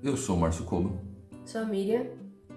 Eu sou Márcio Coba. Sou a Miriam.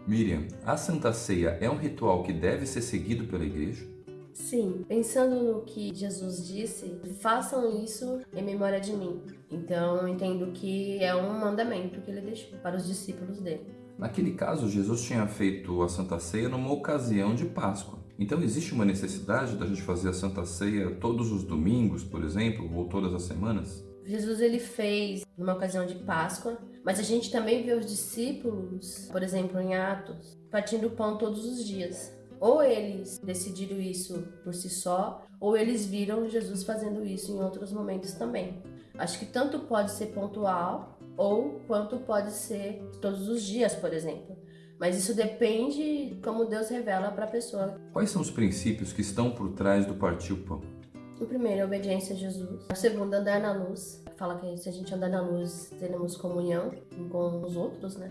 Miriam, a Santa Ceia é um ritual que deve ser seguido pela igreja? Sim, pensando no que Jesus disse, façam isso em memória de mim. Então eu entendo que é um mandamento que ele deixou para os discípulos dele. Naquele caso, Jesus tinha feito a Santa Ceia numa ocasião de Páscoa. Então existe uma necessidade da gente fazer a Santa Ceia todos os domingos, por exemplo, ou todas as semanas? Jesus ele fez numa ocasião de Páscoa, mas a gente também vê os discípulos, por exemplo, em Atos, partindo pão todos os dias. Ou eles decidiram isso por si só, ou eles viram Jesus fazendo isso em outros momentos também. Acho que tanto pode ser pontual, ou quanto pode ser todos os dias, por exemplo. Mas isso depende como Deus revela para a pessoa. Quais são os princípios que estão por trás do partir o pão? O primeiro é obediência a Jesus. O segundo, andar na luz. Fala que se a gente andar na luz, teremos comunhão com os outros, né?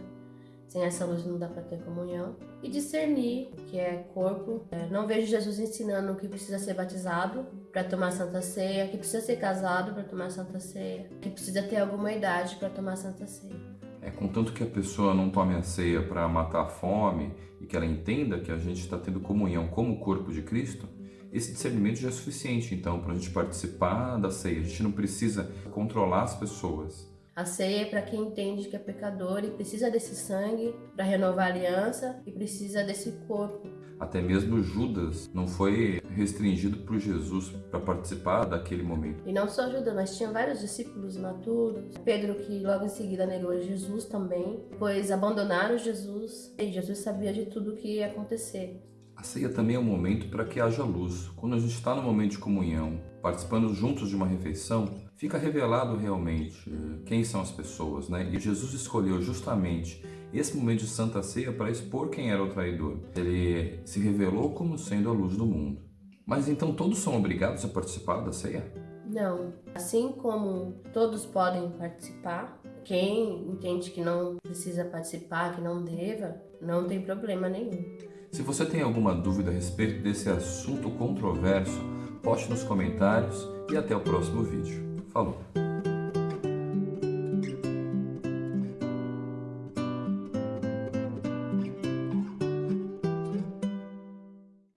Sem essa luz não dá para ter comunhão. E discernir que é corpo. É, não vejo Jesus ensinando que precisa ser batizado para tomar Santa Ceia, que precisa ser casado para tomar Santa Ceia, que precisa ter alguma idade para tomar Santa Ceia. É, contanto que a pessoa não tome a ceia para matar a fome e que ela entenda que a gente está tendo comunhão como o corpo de Cristo, esse discernimento já é suficiente, então, para a gente participar da ceia. A gente não precisa controlar as pessoas. A ceia é para quem entende que é pecador e precisa desse sangue para renovar a aliança e precisa desse corpo. Até mesmo Judas não foi restringido por Jesus para participar daquele momento. E não só Judas, mas tinha vários discípulos maturos. Pedro, que logo em seguida negou Jesus também, pois abandonaram Jesus e Jesus sabia de tudo o que ia acontecer. A ceia também é um momento para que haja luz. Quando a gente está no momento de comunhão, participando juntos de uma refeição, fica revelado realmente eh, quem são as pessoas, né? E Jesus escolheu justamente esse momento de Santa Ceia para expor quem era o traidor. Ele se revelou como sendo a luz do mundo. Mas então todos são obrigados a participar da ceia? Não. Assim como todos podem participar, quem entende que não precisa participar, que não deva, não tem problema nenhum. Se você tem alguma dúvida a respeito desse assunto controverso, poste nos comentários e até o próximo vídeo. Falou!